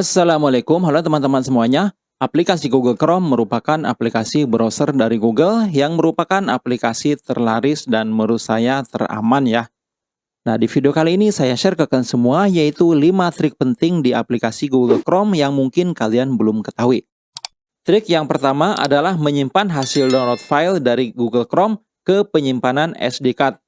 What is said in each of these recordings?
Assalamualaikum, halo teman-teman semuanya. Aplikasi Google Chrome merupakan aplikasi browser dari Google yang merupakan aplikasi terlaris dan menurut saya teraman ya. Nah, di video kali ini saya share ke kalian semua yaitu 5 trik penting di aplikasi Google Chrome yang mungkin kalian belum ketahui. Trik yang pertama adalah menyimpan hasil download file dari Google Chrome ke penyimpanan SD card.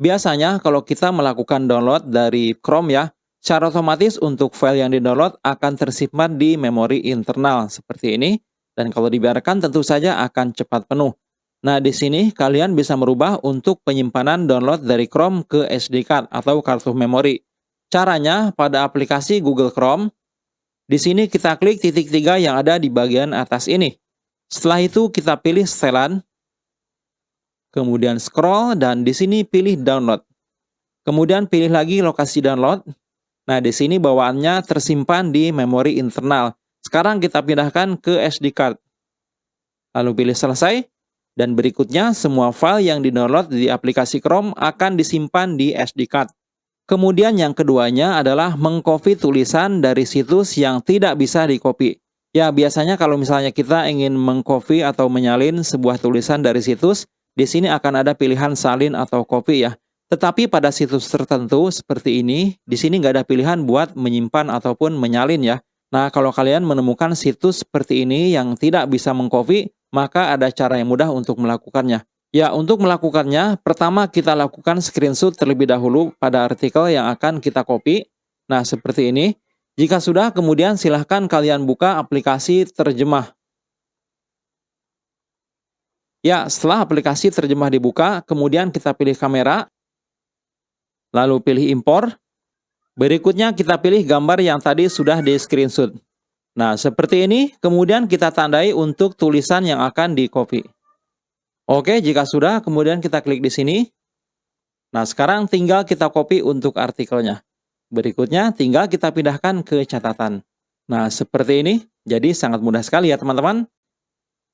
Biasanya kalau kita melakukan download dari Chrome ya, Secara otomatis untuk file yang di-download akan tersimpan di memori internal seperti ini dan kalau dibiarkan tentu saja akan cepat penuh. Nah, di sini kalian bisa merubah untuk penyimpanan download dari Chrome ke SD card atau kartu memori. Caranya pada aplikasi Google Chrome, di sini kita klik titik tiga yang ada di bagian atas ini. Setelah itu kita pilih setelan, kemudian scroll dan di sini pilih download. Kemudian pilih lagi lokasi download, Nah, di sini bawaannya tersimpan di memori internal. Sekarang kita pindahkan ke SD card. Lalu pilih selesai. Dan berikutnya, semua file yang di-download di aplikasi Chrome akan disimpan di SD card. Kemudian yang keduanya adalah mengcopy tulisan dari situs yang tidak bisa di-copy. Ya, biasanya kalau misalnya kita ingin mengcopy atau menyalin sebuah tulisan dari situs, di sini akan ada pilihan salin atau copy ya. Tetapi pada situs tertentu seperti ini, di sini nggak ada pilihan buat menyimpan ataupun menyalin ya. Nah, kalau kalian menemukan situs seperti ini yang tidak bisa mengcopy, maka ada cara yang mudah untuk melakukannya. Ya, untuk melakukannya, pertama kita lakukan screenshot terlebih dahulu pada artikel yang akan kita copy. Nah, seperti ini. Jika sudah, kemudian silahkan kalian buka aplikasi terjemah. Ya, setelah aplikasi terjemah dibuka, kemudian kita pilih kamera, lalu pilih impor. Berikutnya kita pilih gambar yang tadi sudah di screenshot. Nah, seperti ini, kemudian kita tandai untuk tulisan yang akan di copy. Oke, jika sudah, kemudian kita klik di sini. Nah, sekarang tinggal kita copy untuk artikelnya. Berikutnya, tinggal kita pindahkan ke catatan. Nah, seperti ini. Jadi, sangat mudah sekali ya, teman-teman.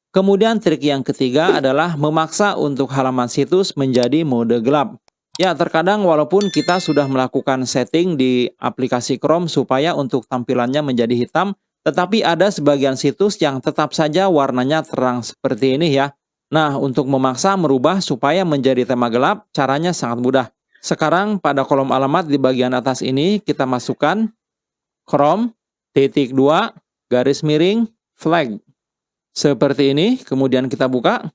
Kemudian, trik yang ketiga adalah memaksa untuk halaman situs menjadi mode gelap. Ya, terkadang walaupun kita sudah melakukan setting di aplikasi Chrome supaya untuk tampilannya menjadi hitam, tetapi ada sebagian situs yang tetap saja warnanya terang seperti ini ya. Nah, untuk memaksa merubah supaya menjadi tema gelap, caranya sangat mudah. Sekarang pada kolom alamat di bagian atas ini kita masukkan Chrome titik 2 garis miring flag. Seperti ini, kemudian kita buka.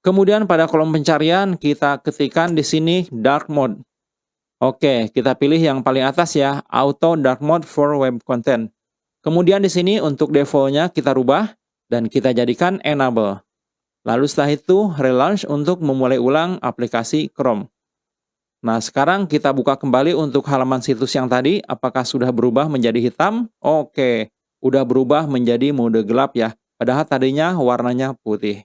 Kemudian pada kolom pencarian kita ketikkan di sini dark mode. Oke, kita pilih yang paling atas ya, auto dark mode for web content. Kemudian di sini untuk defaultnya kita rubah dan kita jadikan enable. Lalu setelah itu relaunch untuk memulai ulang aplikasi Chrome. Nah sekarang kita buka kembali untuk halaman situs yang tadi, apakah sudah berubah menjadi hitam? Oke, udah berubah menjadi mode gelap ya, padahal tadinya warnanya putih.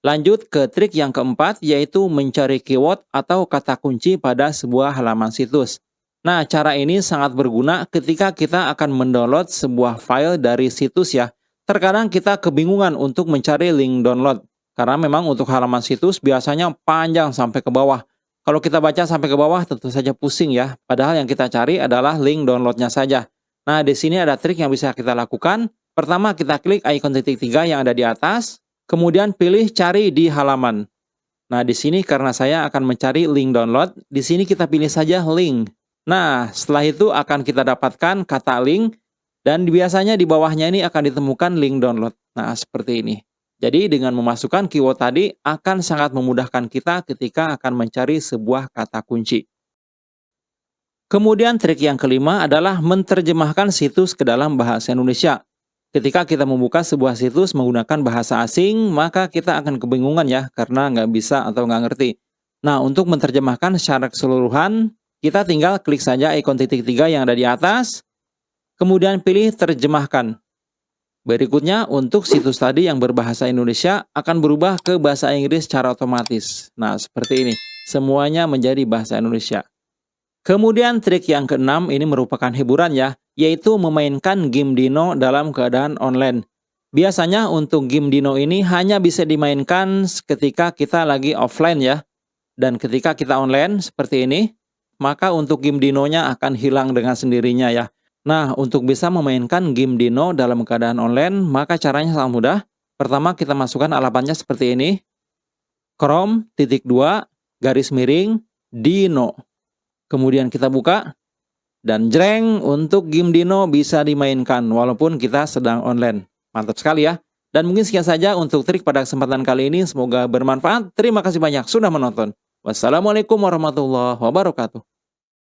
Lanjut ke trik yang keempat, yaitu mencari keyword atau kata kunci pada sebuah halaman situs. Nah, cara ini sangat berguna ketika kita akan mendownload sebuah file dari situs ya. Terkadang kita kebingungan untuk mencari link download. Karena memang untuk halaman situs biasanya panjang sampai ke bawah. Kalau kita baca sampai ke bawah tentu saja pusing ya. Padahal yang kita cari adalah link downloadnya saja. Nah, di sini ada trik yang bisa kita lakukan. Pertama, kita klik icon titik tiga yang ada di atas. Kemudian pilih cari di halaman. Nah, di sini karena saya akan mencari link download, di sini kita pilih saja link. Nah, setelah itu akan kita dapatkan kata link, dan biasanya di bawahnya ini akan ditemukan link download. Nah, seperti ini. Jadi dengan memasukkan keyword tadi akan sangat memudahkan kita ketika akan mencari sebuah kata kunci. Kemudian trik yang kelima adalah menerjemahkan situs ke dalam bahasa Indonesia. Ketika kita membuka sebuah situs menggunakan bahasa asing, maka kita akan kebingungan ya, karena nggak bisa atau nggak ngerti. Nah, untuk menerjemahkan secara keseluruhan, kita tinggal klik saja ikon titik tiga yang ada di atas, kemudian pilih terjemahkan. Berikutnya, untuk situs tadi yang berbahasa Indonesia akan berubah ke bahasa Inggris secara otomatis. Nah, seperti ini. Semuanya menjadi bahasa Indonesia. Kemudian trik yang keenam ini merupakan hiburan ya yaitu memainkan game Dino dalam keadaan online. Biasanya untuk game Dino ini hanya bisa dimainkan ketika kita lagi offline ya. Dan ketika kita online seperti ini, maka untuk game Dinonya akan hilang dengan sendirinya ya. Nah, untuk bisa memainkan game Dino dalam keadaan online, maka caranya sangat mudah. Pertama, kita masukkan alamatnya seperti ini. Chrome, titik 2, garis miring, Dino. Kemudian kita buka, dan jreng untuk game Dino bisa dimainkan walaupun kita sedang online. Mantap sekali ya. Dan mungkin sekian saja untuk trik pada kesempatan kali ini. Semoga bermanfaat. Terima kasih banyak sudah menonton. Wassalamualaikum warahmatullahi wabarakatuh.